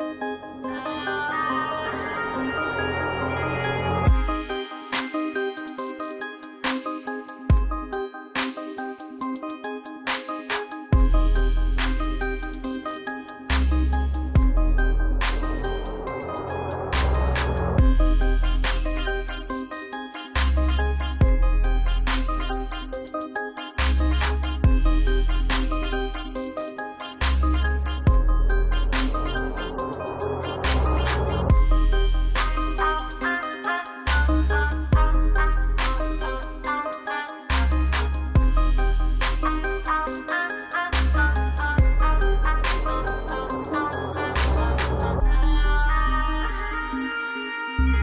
you.